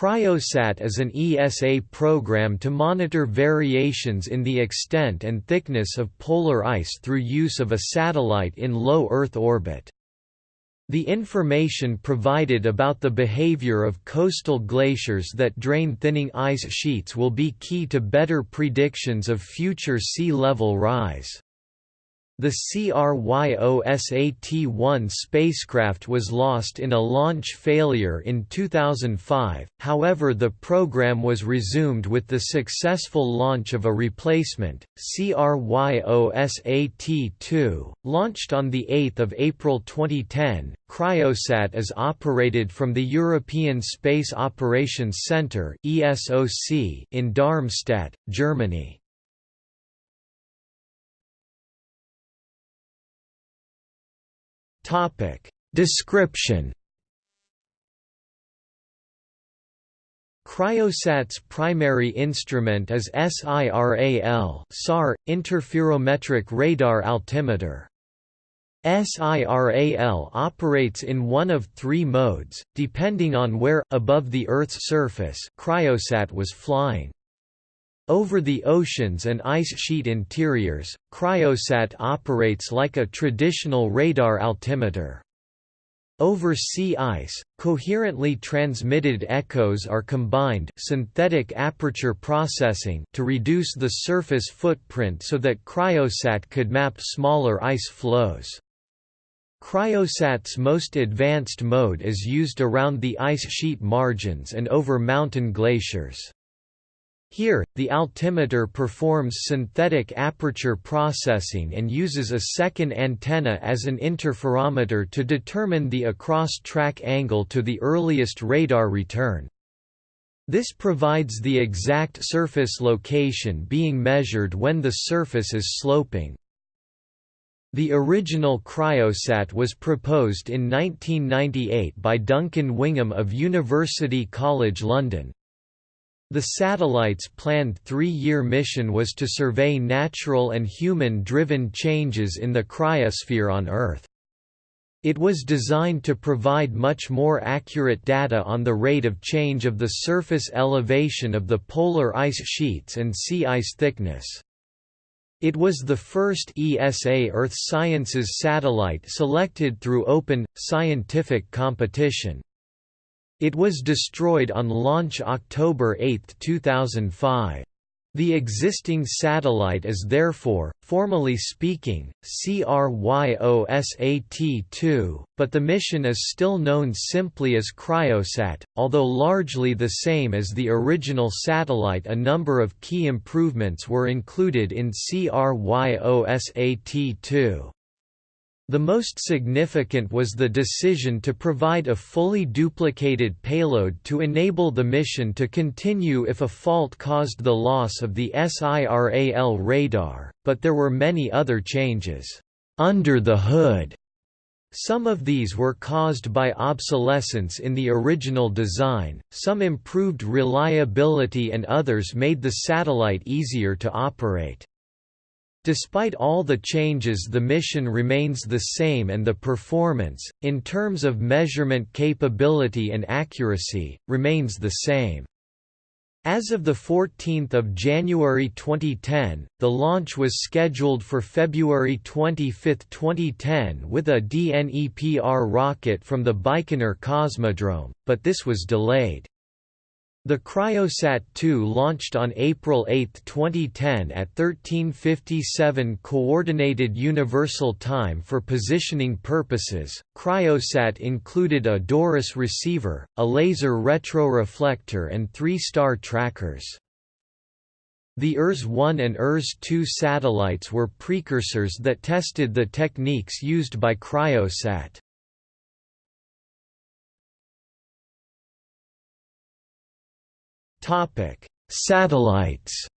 Cryosat is an ESA program to monitor variations in the extent and thickness of polar ice through use of a satellite in low Earth orbit. The information provided about the behavior of coastal glaciers that drain thinning ice sheets will be key to better predictions of future sea level rise. The CRYOSAT-1 spacecraft was lost in a launch failure in 2005, however the program was resumed with the successful launch of a replacement, CRYOSAT-2, launched on 8 April 2010. Cryosat is operated from the European Space Operations Centre in Darmstadt, Germany. Topic Description Cryosat's primary instrument is SIRAL SAR, interferometric radar altimeter. SIRAL operates in one of three modes, depending on where above the Earth's surface Cryosat was flying. Over the oceans and ice sheet interiors, Cryosat operates like a traditional radar altimeter. Over sea ice, coherently transmitted echoes are combined synthetic aperture processing to reduce the surface footprint so that Cryosat could map smaller ice floes. Cryosat's most advanced mode is used around the ice sheet margins and over mountain glaciers. Here, the altimeter performs synthetic aperture processing and uses a second antenna as an interferometer to determine the across-track angle to the earliest radar return. This provides the exact surface location being measured when the surface is sloping. The original cryosat was proposed in 1998 by Duncan Wingham of University College London, the satellite's planned three-year mission was to survey natural and human-driven changes in the cryosphere on Earth. It was designed to provide much more accurate data on the rate of change of the surface elevation of the polar ice sheets and sea ice thickness. It was the first ESA Earth Sciences satellite selected through open, scientific competition. It was destroyed on launch October 8, 2005. The existing satellite is therefore, formally speaking, CRYOSAT-2, but the mission is still known simply as Cryosat, although largely the same as the original satellite a number of key improvements were included in CRYOSAT-2. The most significant was the decision to provide a fully duplicated payload to enable the mission to continue if a fault caused the loss of the SIRAL radar, but there were many other changes under the hood. Some of these were caused by obsolescence in the original design, some improved reliability and others made the satellite easier to operate. Despite all the changes the mission remains the same and the performance, in terms of measurement capability and accuracy, remains the same. As of 14 January 2010, the launch was scheduled for February 25, 2010 with a DNEPR rocket from the Baikonur Cosmodrome, but this was delayed. The Cryosat-2 launched on April 8, 2010 at 1357 Coordinated Universal Time for positioning purposes. Cryosat included a Doris receiver, a laser retroreflector and three star trackers. The ERS-1 and ERS-2 satellites were precursors that tested the techniques used by Cryosat. Topic: Satellites.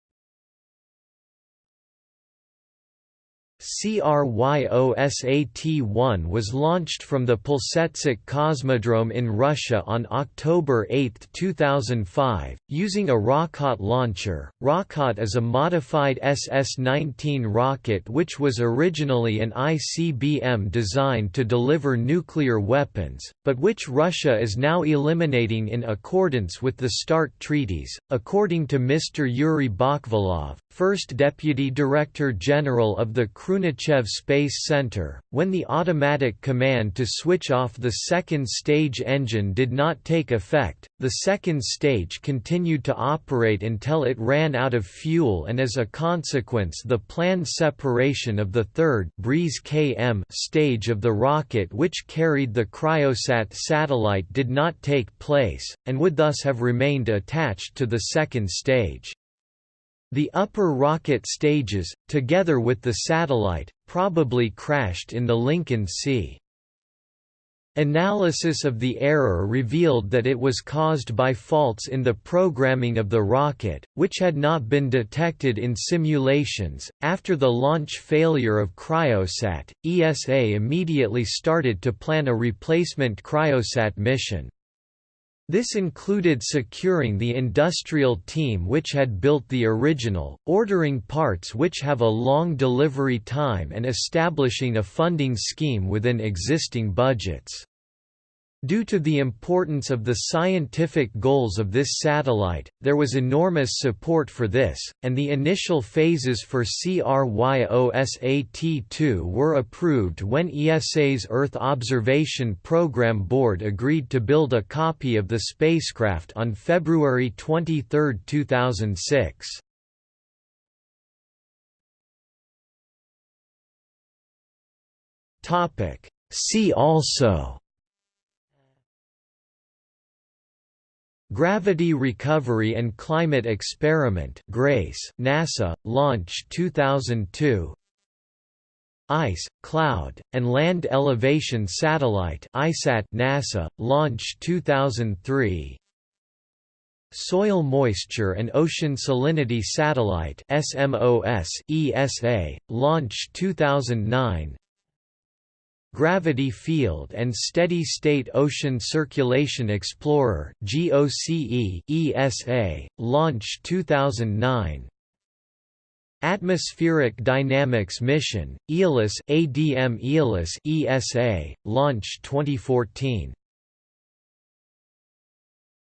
CRYOSAT-1 was launched from the Plesetsk Cosmodrome in Russia on October 8, 2005, using a Rockot launcher. Rockot is a modified SS-19 rocket which was originally an ICBM designed to deliver nuclear weapons, but which Russia is now eliminating in accordance with the START treaties, according to Mr. Yuri Bakhvalov, first Deputy Director General of the Khrunichev Space Center, when the automatic command to switch off the second stage engine did not take effect, the second stage continued to operate until it ran out of fuel and as a consequence the planned separation of the third Breeze KM stage of the rocket which carried the Cryosat satellite did not take place, and would thus have remained attached to the second stage. The upper rocket stages, together with the satellite, probably crashed in the Lincoln Sea. Analysis of the error revealed that it was caused by faults in the programming of the rocket, which had not been detected in simulations. After the launch failure of Cryosat, ESA immediately started to plan a replacement Cryosat mission. This included securing the industrial team which had built the original, ordering parts which have a long delivery time and establishing a funding scheme within existing budgets. Due to the importance of the scientific goals of this satellite, there was enormous support for this, and the initial phases for CRYOSAT-2 were approved when ESA's Earth Observation Program Board agreed to build a copy of the spacecraft on February 23, 2006. See also Gravity Recovery and Climate Experiment GRACE NASA, Launch 2002 Ice, Cloud, and Land Elevation Satellite ICESat NASA, Launch 2003 Soil Moisture and Ocean Salinity Satellite SMOS, ESA, Launch 2009 Gravity Field and Steady State Ocean Circulation Explorer GOCE ESA, Launch 2009 Atmospheric Dynamics Mission, Aeolus ADM Aeolus ESA, Launch 2014